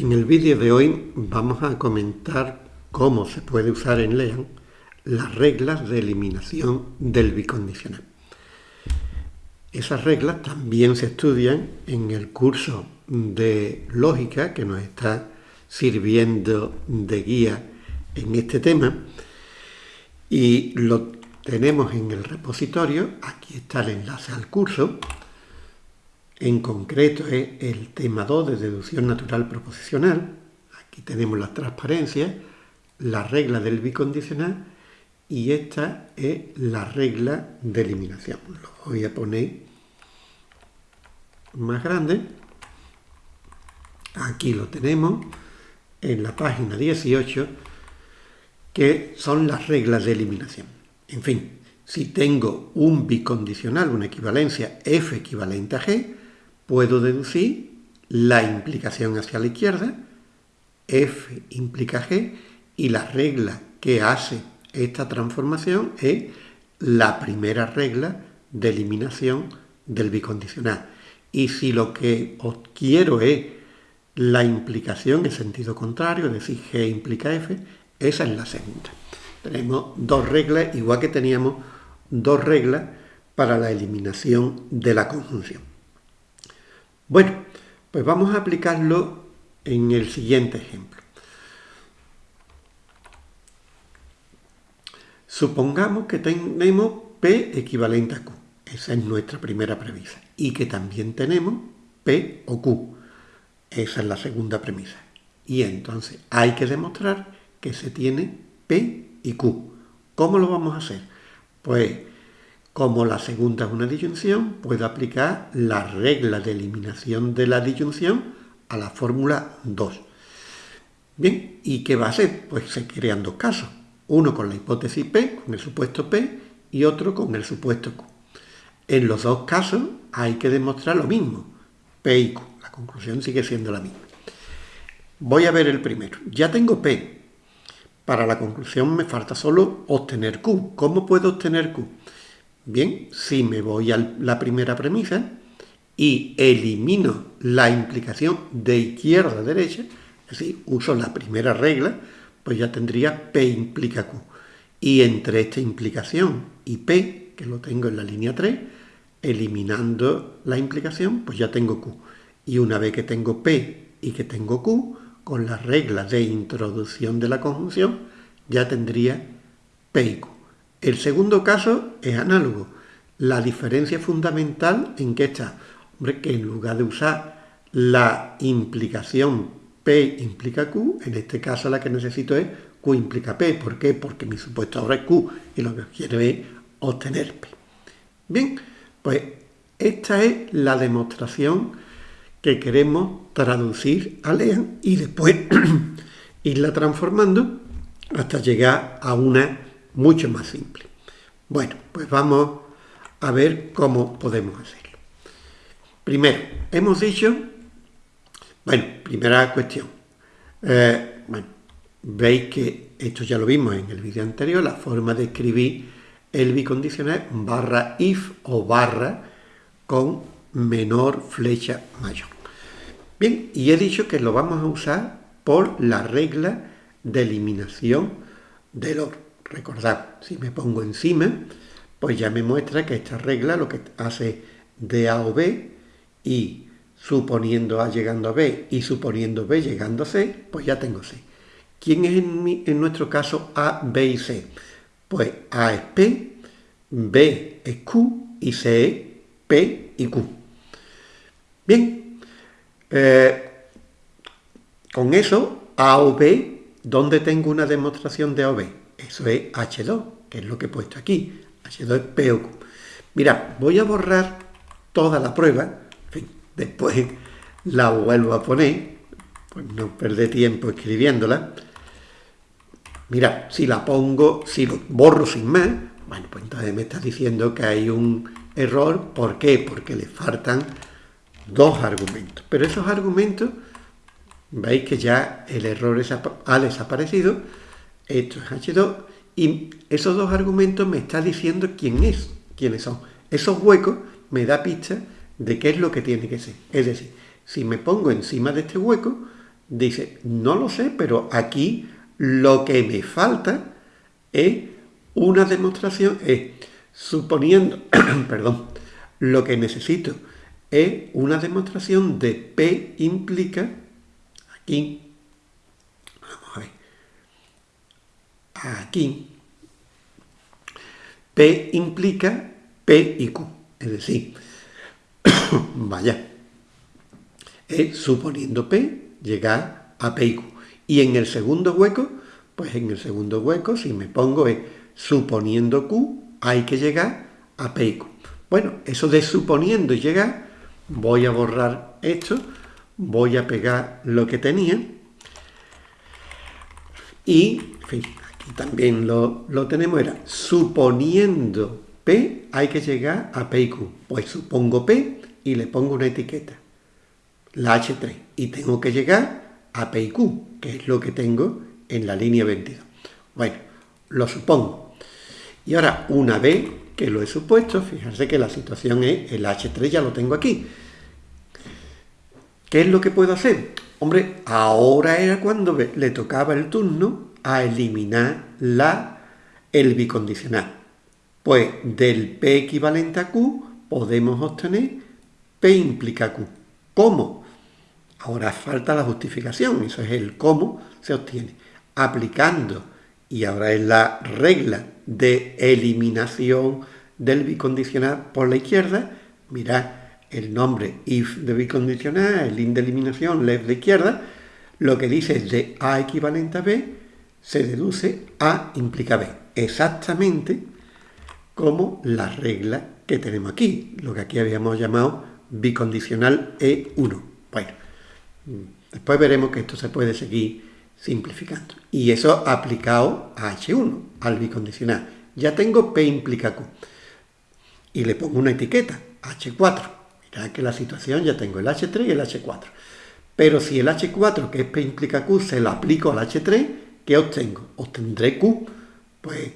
En el vídeo de hoy vamos a comentar cómo se puede usar en LEAN las reglas de eliminación del bicondicional. Esas reglas también se estudian en el curso de lógica que nos está sirviendo de guía en este tema y lo tenemos en el repositorio, aquí está el enlace al curso, en concreto es el tema 2 de deducción natural proposicional. Aquí tenemos las transparencias, la regla del bicondicional y esta es la regla de eliminación. Lo voy a poner más grande. Aquí lo tenemos en la página 18 que son las reglas de eliminación. En fin, si tengo un bicondicional, una equivalencia F equivalente a G, puedo deducir la implicación hacia la izquierda, F implica G, y la regla que hace esta transformación es la primera regla de eliminación del bicondicional. Y si lo que quiero es la implicación en sentido contrario, es decir, G implica F, esa es la segunda. Tenemos dos reglas, igual que teníamos dos reglas para la eliminación de la conjunción. Bueno, pues vamos a aplicarlo en el siguiente ejemplo. Supongamos que tenemos P equivalente a Q. Esa es nuestra primera premisa. Y que también tenemos P o Q. Esa es la segunda premisa. Y entonces hay que demostrar que se tiene P y Q. ¿Cómo lo vamos a hacer? Pues como la segunda es una disyunción, puedo aplicar la regla de eliminación de la disyunción a la fórmula 2. Bien, ¿y qué va a hacer? Pues se crean dos casos. Uno con la hipótesis P, con el supuesto P, y otro con el supuesto Q. En los dos casos hay que demostrar lo mismo, P y Q. La conclusión sigue siendo la misma. Voy a ver el primero. Ya tengo P. Para la conclusión me falta solo obtener Q. ¿Cómo puedo obtener Q? Bien, si me voy a la primera premisa y elimino la implicación de izquierda a derecha, es decir, uso la primera regla, pues ya tendría P implica Q. Y entre esta implicación y P, que lo tengo en la línea 3, eliminando la implicación, pues ya tengo Q. Y una vez que tengo P y que tengo Q, con la regla de introducción de la conjunción, ya tendría P y Q. El segundo caso es análogo. La diferencia fundamental en que está, hombre, que en lugar de usar la implicación P implica Q, en este caso la que necesito es Q implica P. ¿Por qué? Porque mi supuesto ahora es Q y lo que quiero es obtener P. Bien, pues esta es la demostración que queremos traducir a LEAN y después irla transformando hasta llegar a una mucho más simple. Bueno, pues vamos a ver cómo podemos hacerlo. Primero, hemos dicho, bueno, primera cuestión, eh, bueno, veis que esto ya lo vimos en el vídeo anterior, la forma de escribir el bicondicional barra if o barra con menor flecha mayor. Bien, y he dicho que lo vamos a usar por la regla de eliminación del oro. Recordad, si me pongo encima, pues ya me muestra que esta regla lo que hace de A o B y suponiendo A llegando a B y suponiendo B llegando a C, pues ya tengo C. ¿Quién es en, nuestro caso A, B y C? Pues A es P, B es Q y C es P y Q. Bien, eh, con eso, A o B, ¿dónde tengo una demostración de A o B? Eso es H2, que es lo que he puesto aquí. H2 es P o Q. Mira, voy a borrar toda la prueba. En fin, después la vuelvo a poner. Pues no perdé tiempo escribiéndola. Mira, si la pongo, si lo borro sin más, bueno, pues entonces me está diciendo que hay un error. ¿Por qué? Porque le faltan dos argumentos. Pero esos argumentos, veis que ya el error ha desaparecido esto es H2, y esos dos argumentos me están diciendo quién es, quiénes son. Esos huecos me da pista de qué es lo que tiene que ser. Es decir, si me pongo encima de este hueco, Dice, no lo sé, pero aquí lo que me falta es una demostración, es suponiendo, perdón, lo que necesito es una demostración de P implica, aquí, vamos a ver, aquí, P implica P y Q, es decir, vaya, es suponiendo P llegar a P y Q. Y en el segundo hueco, pues en el segundo hueco, si me pongo es suponiendo Q, hay que llegar a P y Q. Bueno, eso de suponiendo llegar voy a borrar esto, voy a pegar lo que tenía y, fin, también lo, tenemos, era suponiendo P hay que llegar a P y Q. Pues supongo P y le pongo una etiqueta, la H3, y tengo que llegar a P y Q, que es lo que tengo en la línea 22. Bueno, lo supongo. Y ahora, una vez que lo he supuesto, fijarse que la situación es el H3 ya lo tengo aquí. ¿Qué es lo que puedo hacer? Hombre, ahora era cuando le tocaba el turno a eliminar la, el bicondicional. Pues del P equivalente a Q podemos obtener P implica Q. ¿Cómo? Ahora falta la justificación, eso es el cómo se obtiene. Aplicando, y ahora es la regla de eliminación del bicondicional por la izquierda, mirad el nombre if de bicondicional, el in de eliminación, left de izquierda, lo que dice es de A equivalente a B, se deduce A implica B. Exactamente como la regla que tenemos aquí, lo que aquí habíamos llamado bicondicional E1. Bueno, después veremos que esto se puede seguir simplificando. Y eso aplicado a H1, al bicondicional. Ya tengo P implica Q. Y le pongo una etiqueta, H4. Mirad que la situación ya tengo el H3 y el H4. Pero si el H4, que es P implica Q, se lo aplico al H3, ¿qué obtengo? Obtendré Q. Pues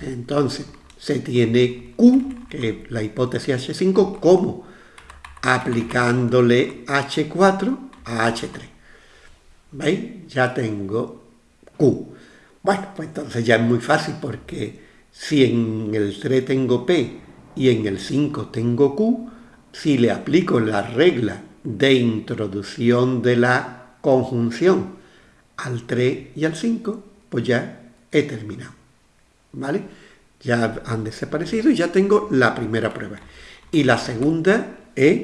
entonces se tiene Q, que es la hipótesis H5, como aplicándole H4 a H3. ¿Veis? Ya tengo Q. Bueno, pues entonces ya es muy fácil porque si en el 3 tengo P y en el 5 tengo Q, si le aplico la regla de introducción de la conjunción al 3 y al 5, pues ya he terminado. ¿Vale? Ya han desaparecido y ya tengo la primera prueba. Y la segunda es,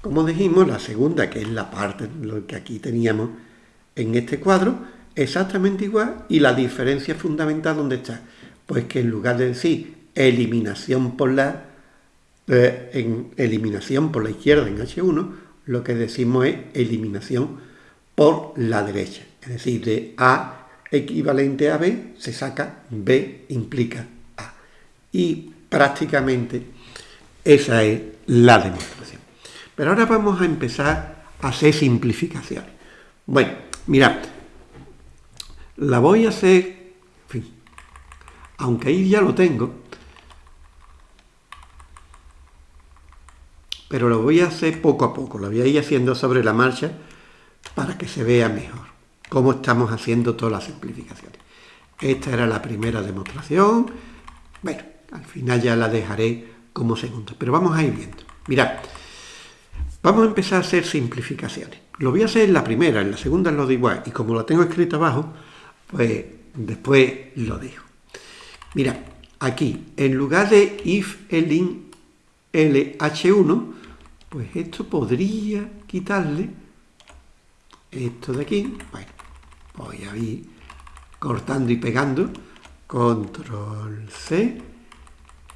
como dijimos, la segunda, que es la parte, lo que aquí teníamos en este cuadro, exactamente igual. Y la diferencia fundamental, ¿dónde está? Pues que en lugar de decir eliminación por la eh, en eliminación por la izquierda en H1, lo que decimos es eliminación por la derecha. Es decir, de A equivalente a B se saca B implica A. Y prácticamente esa es la demostración. Pero ahora vamos a empezar a hacer simplificaciones. Bueno, mirad, la voy a hacer, en fin, aunque ahí ya lo tengo, pero lo voy a hacer poco a poco, lo voy a ir haciendo sobre la marcha para que se vea mejor cómo estamos haciendo todas las simplificaciones. Esta era la primera demostración, bueno, al final ya la dejaré como segunda, pero vamos a ir viendo. Mirad, vamos a empezar a hacer simplificaciones. Lo voy a hacer en la primera, en la segunda lo de igual, y como lo tengo escrito abajo, pues después lo dejo. Mirad, aquí, en lugar de if elin lh1, pues esto podría quitarle esto de aquí. Bueno, voy a ir cortando y pegando. Control C.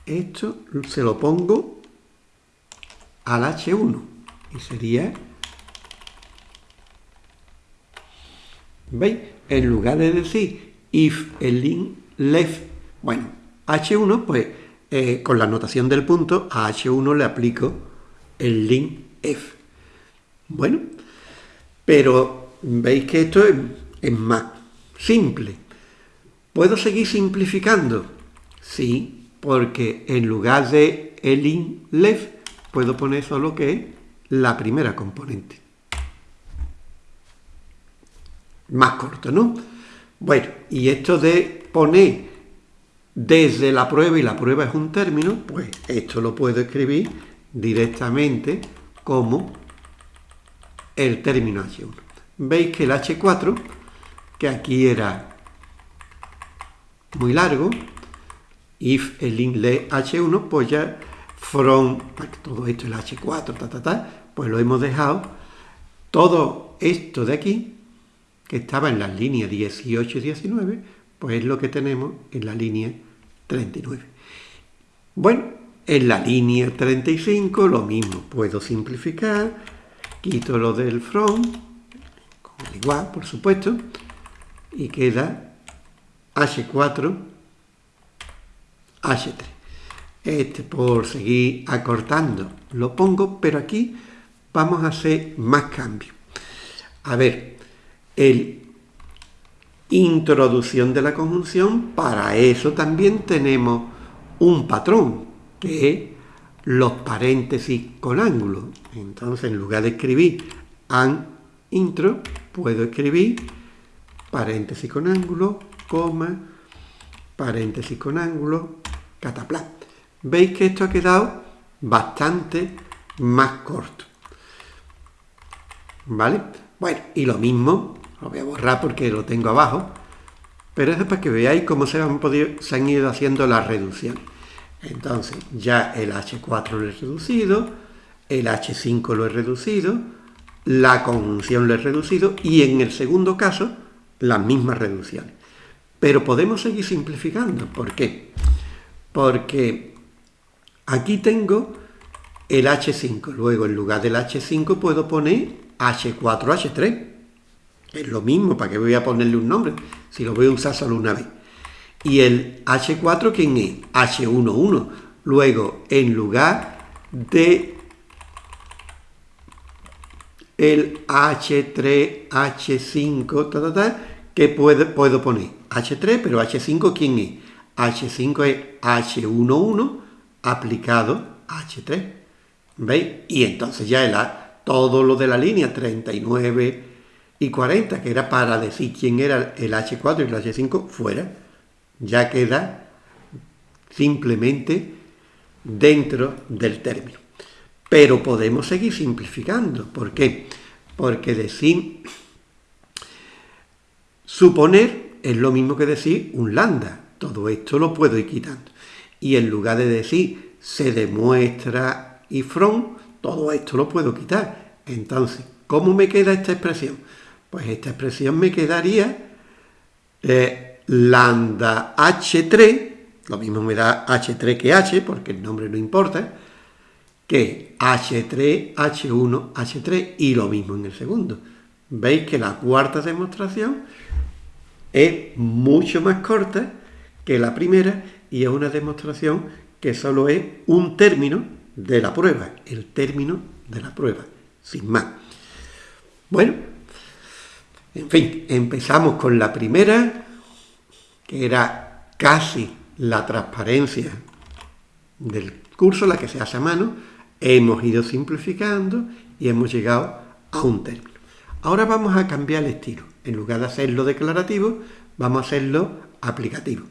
Esto se lo pongo al H1 y sería ¿Veis? En lugar de decir if el link left, bueno, H1, pues eh, con la notación del punto, a H1 le aplico el link F. Bueno, pero veis que esto es, más simple. ¿Puedo seguir simplificando? Sí, porque en lugar de el link left, puedo poner solo que es la primera componente. más corto, ¿no? Bueno, y esto de poner desde la prueba, y la prueba es un término, pues esto lo puedo escribir directamente como el término H1. Veis que el H4, que aquí era muy largo, if el inlet H1, pues ya from, todo esto el H4, ta, ta, ta, pues lo hemos dejado. Todo esto de aquí, que estaba en las líneas 18 y 19, pues es lo que tenemos en la línea 39. Bueno, en la línea 35 lo mismo, puedo simplificar, quito lo del from, con el igual, por supuesto, y queda H4, H3. Este por seguir acortando lo pongo, pero aquí vamos a hacer más cambios. A ver, el introducción de la conjunción, para eso también tenemos un patrón, que es los paréntesis con ángulo. Entonces, en lugar de escribir an intro, puedo escribir paréntesis con ángulo, coma, paréntesis con ángulo, cataplan. Veis que esto ha quedado bastante más corto. ¿Vale? Bueno, y lo mismo, lo voy a borrar porque lo tengo abajo, pero es para que veáis cómo se han, podido, se han ido haciendo las reducciones. Entonces, ya el H4 lo he reducido, el H5 lo he reducido, la conjunción lo he reducido y en el segundo caso, las mismas reducciones. Pero podemos seguir simplificando. ¿Por qué? Porque aquí tengo el H5. Luego, en lugar del H5, puedo poner H4H3. Es lo mismo, ¿para qué voy a ponerle un nombre? Si lo voy a usar solo una vez. Y el H4, ¿quién es? H11. Luego, en lugar de el H3, H5, ta, ¿qué puedo, puedo poner? H3, pero H5, ¿quién es? H5 es H11 aplicado a H3. ¿Veis? Y entonces ya el todo lo de la línea 39 y 40, que era para decir quién era el H4 y el H5, fuera. Ya queda simplemente dentro del término. Pero podemos seguir simplificando. ¿Por qué? Porque decir suponer es lo mismo que decir un lambda. Todo esto lo puedo ir quitando. Y en lugar de decir se demuestra y from, todo esto lo puedo quitar. Entonces, ¿cómo me queda esta expresión? Pues esta expresión me quedaría eh, lambda h3, lo mismo me da h3 que h, porque el nombre no importa, que h3, h1, h3 y lo mismo en el segundo. Veis que la cuarta demostración es mucho más corta que la primera y es una demostración que solo es un término de la prueba, el término de la prueba, sin más. Bueno, en fin, empezamos con la primera, que era casi la transparencia del curso, la que se hace a mano, hemos ido simplificando y hemos llegado a un término. Ahora vamos a cambiar el estilo. En lugar de hacerlo declarativo, vamos a hacerlo aplicativo.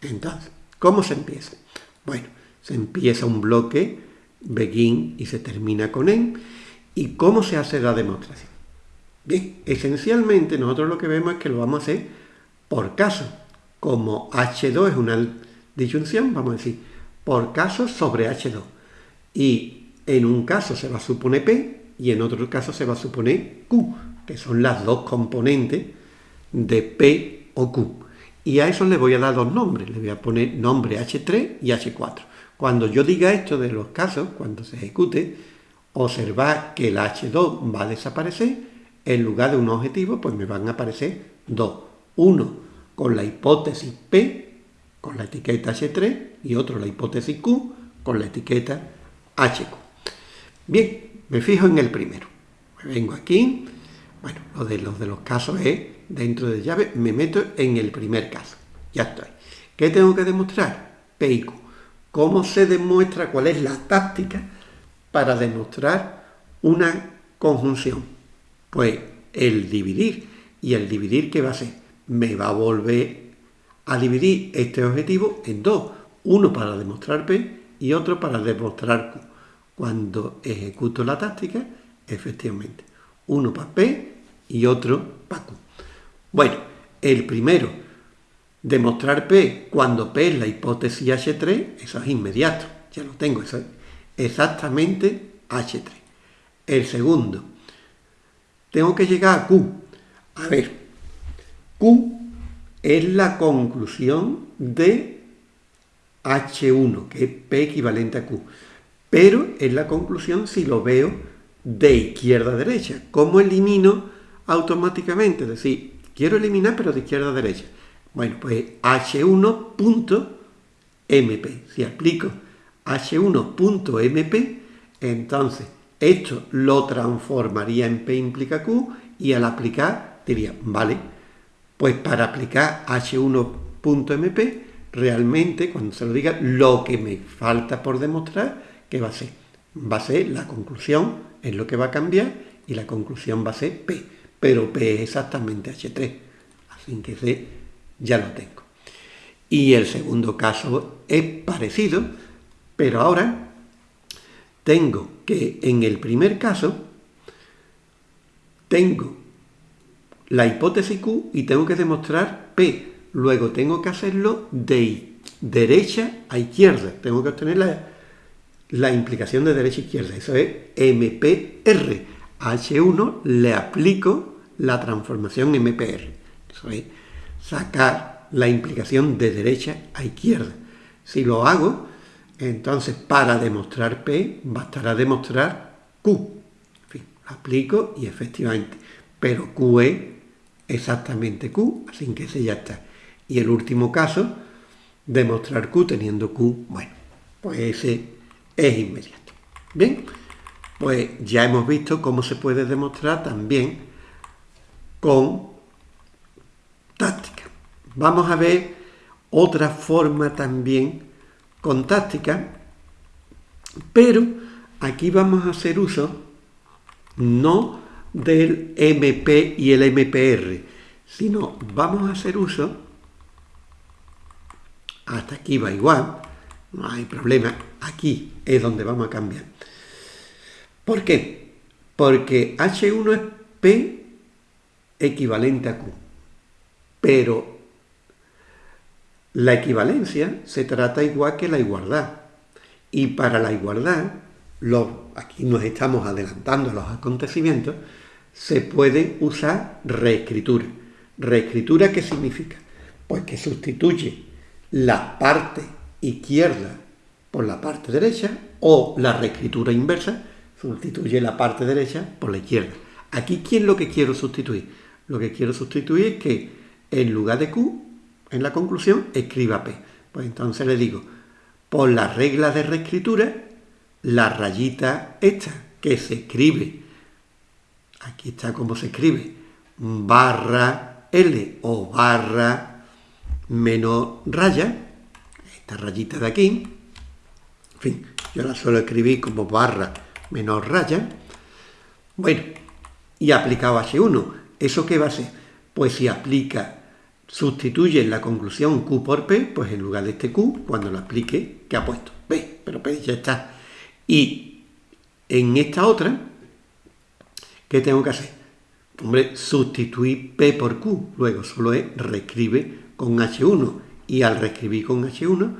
Entonces, ¿cómo se empieza? Bueno, se empieza un bloque begin y se termina con en. ¿Y cómo se hace la demostración? Bien, esencialmente nosotros lo que vemos es que lo vamos a hacer por caso. Como H2 es una disyunción, vamos a decir por caso sobre H2. Y en un caso se va a suponer P y en otro caso se va a suponer Q, que son las dos componentes de P o Q. Y a eso le voy a dar dos nombres. Le voy a poner nombre H3 y H4. Cuando yo diga esto de los casos, cuando se ejecute, observad que el H2 va a desaparecer, en lugar de un objetivo, pues me van a aparecer dos. Uno con la hipótesis P, con la etiqueta H3, y otro la hipótesis Q, con la etiqueta HQ. Bien, me fijo en el primero. Me vengo aquí, bueno, lo de los, de los casos es, dentro de llave, me meto en el primer caso. Ya estoy. ¿Qué tengo que demostrar? P y Q. ¿Cómo se demuestra cuál es la táctica para demostrar una conjunción? Pues el dividir. Y el dividir, ¿qué va a ser? Me va a volver a dividir este objetivo en dos. Uno para demostrar P y otro para demostrar Q. Cuando ejecuto la táctica, efectivamente, uno para P y otro para Q. Bueno, el primero, demostrar P cuando P es la hipótesis H3, eso es inmediato, ya lo tengo, eso es exactamente H3. El segundo, tengo que llegar a Q. A ver, Q es la conclusión de H1, que es P equivalente a Q. Pero es la conclusión si lo veo de izquierda a derecha. ¿Cómo elimino automáticamente? Es decir, quiero eliminar pero de izquierda a derecha. Bueno, pues H1.mp. Si aplico H1.mp, entonces esto lo transformaría en P implica Q y al aplicar diría, vale, pues para aplicar H1.mp, realmente cuando se lo diga, lo que me falta por demostrar, ¿qué va a ser? Va a ser la conclusión, es lo que va a cambiar y la conclusión va a ser P, pero P es exactamente H3, así que ese ya lo tengo. Y el segundo caso es parecido, pero ahora tengo que en el primer caso tengo la hipótesis Q y tengo que demostrar P. Luego tengo que hacerlo de derecha a izquierda. Tengo que obtener la, implicación de derecha a izquierda. Eso es MPR. A H1 le aplico la transformación MPR. Eso es sacar la implicación de derecha a izquierda. Si lo hago, entonces, para demostrar P, bastará demostrar Q. En fin, aplico y efectivamente. Pero Q es exactamente Q, así que ese ya está. Y el último caso, demostrar Q teniendo Q, bueno, pues ese es inmediato. Bien, pues ya hemos visto cómo se puede demostrar también con táctica. Vamos a ver otra forma también con táctica, pero aquí vamos a hacer uso no del MP y el MPR, sino vamos a hacer uso, hasta aquí va igual, no hay problema, aquí es donde vamos a cambiar. ¿Por qué? Porque H1 es P equivalente a Q, pero la equivalencia se trata igual que la igualdad. Y para la igualdad, aquí nos estamos adelantando a los acontecimientos, se puede usar reescritura. ¿Reescritura qué significa? Pues que sustituye la parte izquierda por la parte derecha o la reescritura inversa sustituye la parte derecha por la izquierda. Aquí, ¿quién es lo que quiero sustituir? Lo que quiero sustituir es que en lugar de Q en la conclusión, escriba P. Pues entonces le digo, por la regla de reescritura, la rayita esta que se escribe, aquí está como se escribe, barra L o barra menos raya, esta rayita de aquí, en fin, yo la suelo escribir como barra menos raya, bueno, y aplicado H1, ¿eso qué va a ser? Pues si aplica sustituye la conclusión Q por P, pues en lugar de este Q, cuando lo aplique, ¿qué ha puesto? P, pero P ya está. Y en esta otra, ¿qué tengo que hacer? Hombre, sustituir P por Q, luego solo es reescribe con H1, y al reescribir con H1,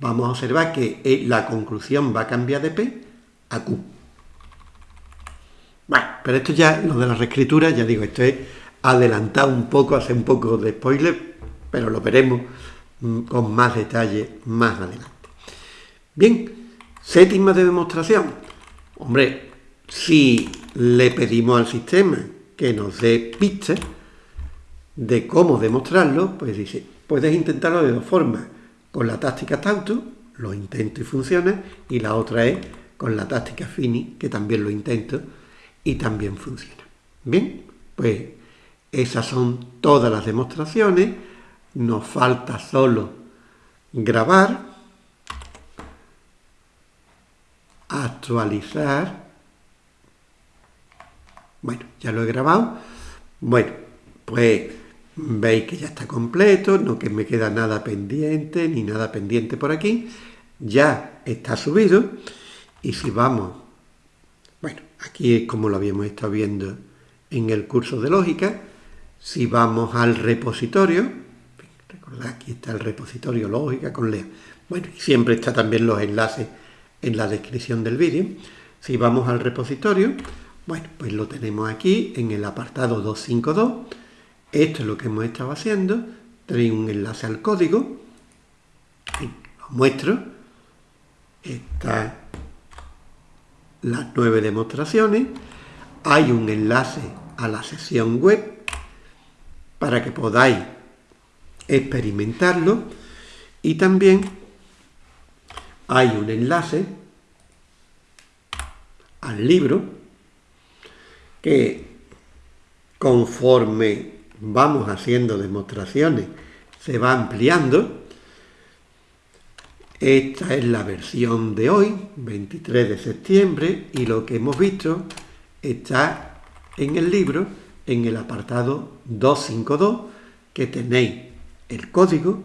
vamos a observar que eh, la conclusión va a cambiar de P a Q. Bueno, pero esto ya, lo de la reescritura, ya digo, esto es adelantado un poco, hace un poco de spoiler, pero lo veremos mm, con más detalle más adelante. Bien, séptima de demostración. Hombre, si le pedimos al sistema que nos dé pistas de cómo demostrarlo, pues dice, puedes intentarlo de dos formas. Con la táctica Tauto, lo intento y funciona, y la otra es con la táctica Fini, que también lo intento y también funciona. Bien, pues esas son todas las demostraciones. Nos falta solo grabar, actualizar. Bueno, ya lo he grabado. Bueno, pues veis que ya está completo, no que me queda nada pendiente, ni nada pendiente por aquí. Ya está subido. Y si vamos, bueno, aquí es como lo habíamos estado viendo en el curso de lógica. Si vamos al repositorio, recordad, aquí está el repositorio lógica con Leo. Bueno, siempre está también los enlaces en la descripción del vídeo. Si vamos al repositorio, bueno, pues lo tenemos aquí en el apartado 252. Esto es lo que hemos estado haciendo. Tenéis un enlace al código. Lo muestro. Están las nueve demostraciones. Hay un enlace a la sesión web para que podáis experimentarlo. Y también hay un enlace al libro que conforme vamos haciendo demostraciones se va ampliando. Esta es la versión de hoy, 23 de septiembre, y lo que hemos visto está en el libro, en el apartado 252, que tenéis el código,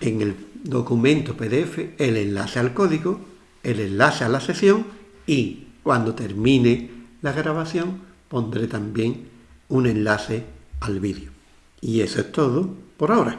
en el documento PDF, el enlace al código, el enlace a la sesión y cuando termine la grabación pondré también un enlace al vídeo. Y eso es todo por ahora.